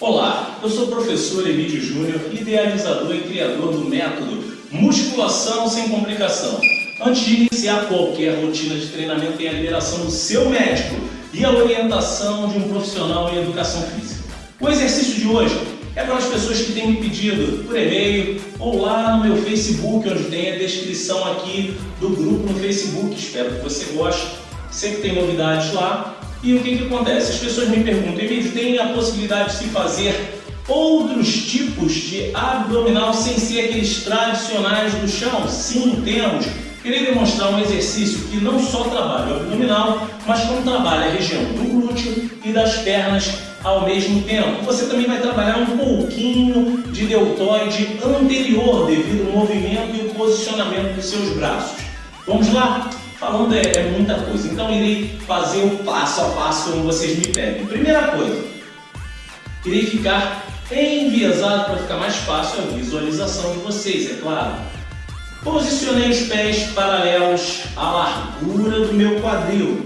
Olá, eu sou o professor Emílio Júnior, idealizador e criador do método Musculação Sem Complicação. Antes de iniciar qualquer rotina de treinamento, tem a liberação do seu médico e a orientação de um profissional em educação física. O exercício de hoje é para as pessoas que têm me pedido por e-mail ou lá no meu Facebook, onde tem a descrição aqui do grupo no Facebook. Espero que você goste. Sempre tem novidades lá. E o que, que acontece? As pessoas me perguntam, Emílio, tem a possibilidade de se fazer outros tipos de abdominal sem ser aqueles tradicionais do chão? Sim, temos. Queria demonstrar um exercício que não só trabalha o abdominal, mas como trabalha a região do glúteo e das pernas ao mesmo tempo. Você também vai trabalhar um pouquinho de deltoide anterior devido ao movimento e o posicionamento dos seus braços. Vamos lá? Falando é, é muita coisa, então irei fazer o passo a passo como vocês me pedem. Primeira coisa, irei ficar enviesado para ficar mais fácil a visualização de vocês, é claro. Posicionei os pés paralelos à largura do meu quadril.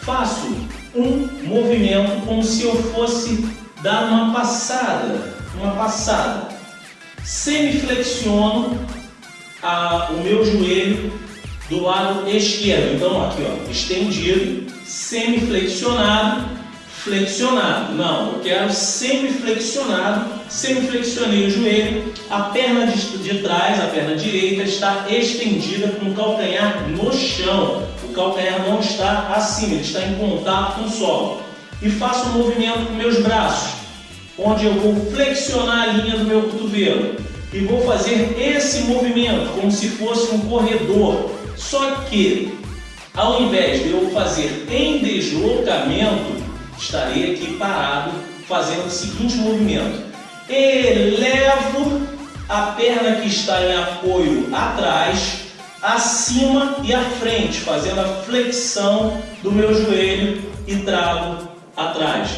Faço um movimento como se eu fosse dar uma passada, uma passada. Semiflexiono a, o meu joelho do lado esquerdo. Então, aqui, ó, estendido, semiflexionado, flexionado. Não, eu quero semiflexionado, semiflexionei o joelho, a perna de, de trás, a perna direita, está estendida com o calcanhar no chão. O calcanhar não está acima, ele está em contato com o solo. E faço um movimento com meus braços, onde eu vou flexionar a linha do meu cotovelo. E vou fazer esse movimento como se fosse um corredor só que, ao invés de eu fazer em deslocamento, estarei aqui parado fazendo o seguinte movimento. Elevo a perna que está em apoio atrás, acima e à frente, fazendo a flexão do meu joelho e trago atrás.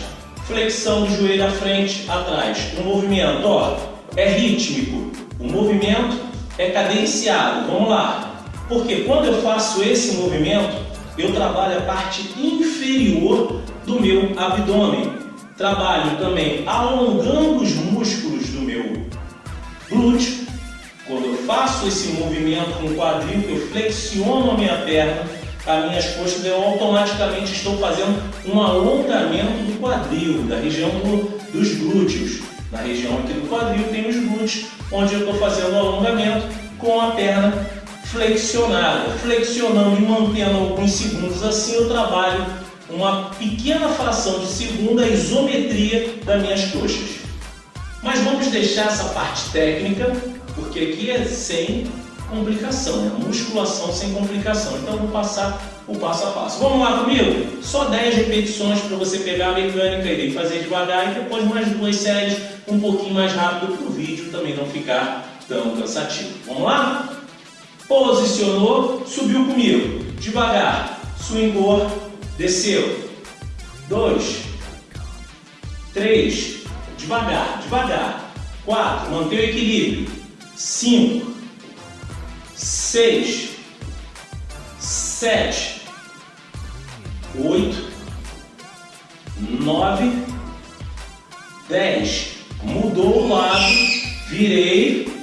Flexão do joelho à frente, atrás. O movimento, ó, é rítmico. O movimento é cadenciado. Vamos lá. Porque quando eu faço esse movimento, eu trabalho a parte inferior do meu abdômen. Trabalho também alongando os músculos do meu glúteo. Quando eu faço esse movimento com o quadril, que eu flexiono a minha perna, as minhas costas, eu automaticamente estou fazendo um alongamento do quadril, da região do, dos glúteos. Na região aqui do quadril tem os glúteos, onde eu estou fazendo o alongamento com a perna flexionada. Flexionando e mantendo alguns segundos assim, eu trabalho uma pequena fração de segundo a isometria das minhas coxas. Mas vamos deixar essa parte técnica, porque aqui é sem complicação, né? musculação sem complicação. Então vou passar o passo a passo. Vamos lá comigo? Só 10 repetições para você pegar a mecânica e fazer devagar e depois mais duas séries um pouquinho mais rápido para o vídeo também não ficar tão cansativo. Vamos lá? Posicionou, subiu comigo. Devagar. Swingou, desceu. Dois. Três. Devagar, devagar. Quatro. Mantém o equilíbrio. Cinco. Seis. Sete. Oito. Nove. Dez. Mudou o lado. Virei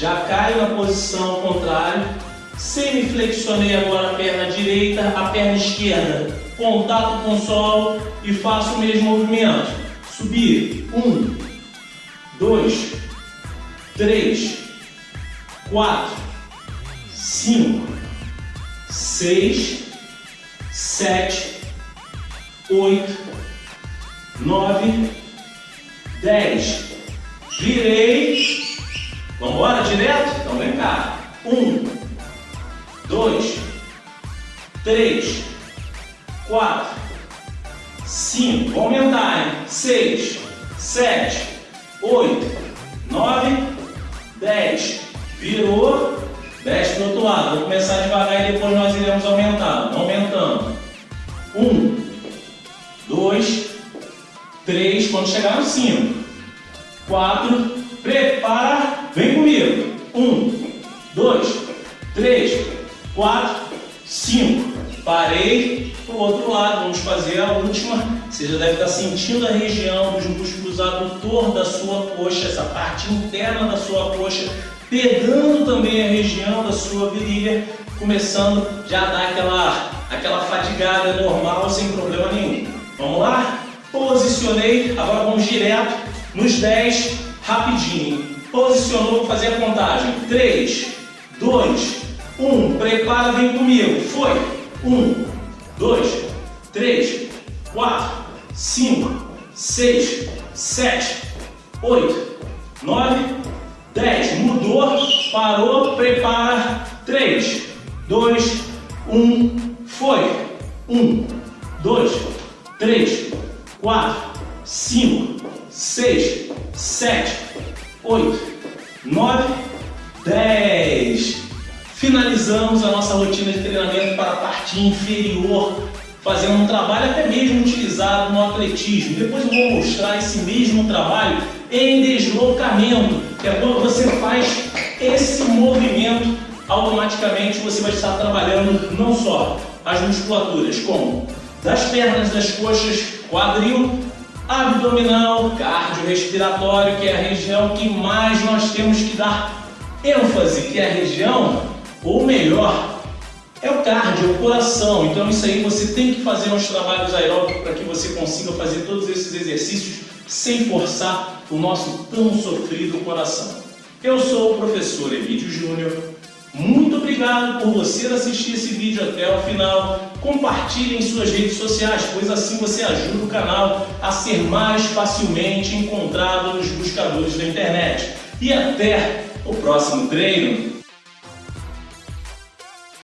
já caio na posição contrária, semiflexionei agora a perna direita, a perna esquerda, contato com o solo e faço o mesmo movimento. Subir, um, dois, três, quatro, cinco, seis, sete, oito, nove, dez. Virei Vamos embora direto? Então vem cá. Um, dois, três, quatro, cinco. Vou aumentar, hein? Seis, sete, oito, nove, dez. Virou. Desce para o outro lado. Vou começar devagar e depois nós iremos aumentando. Aumentando. Um, dois, três. Quando chegar no cinco. Quatro. Prepara. Vem comigo. Um, dois, três, quatro, cinco. Parei para o outro lado. Vamos fazer a última Você já deve estar sentindo a região dos músculos adutor da sua coxa, essa parte interna da sua coxa, pegando também a região da sua virilha, começando já a dar aquela, aquela fadigada normal sem problema nenhum. Vamos lá? Posicionei, agora vamos direto nos 10, rapidinho. Posicionou, fazer a contagem. 3, 2, 1. Prepara, vem comigo. Foi. 1, 2, 3, 4, 5, 6, 7, 8, 9, 10. Mudou, parou, prepara. 3, 2, 1. Foi. 1, 2, 3, 4, 5, 6, 7, 8, 9, 10. Finalizamos a nossa rotina de treinamento para a parte inferior, fazendo um trabalho até mesmo utilizado no atletismo. Depois eu vou mostrar esse mesmo trabalho em deslocamento, que é quando você faz esse movimento, automaticamente você vai estar trabalhando não só as musculaturas, como das pernas, das coxas, quadril, abdominal, cardiorrespiratório, que é a região que mais nós temos que dar ênfase, que é a região, ou melhor, é o cardio, é o coração. Então isso aí você tem que fazer uns trabalhos aeróbicos para que você consiga fazer todos esses exercícios sem forçar o nosso tão sofrido coração. Eu sou o professor Emílio Júnior. Muito obrigado por você assistir esse vídeo até o final. Compartilhe em suas redes sociais, pois assim você ajuda o canal a ser mais facilmente encontrado nos buscadores da internet. E até o próximo treino!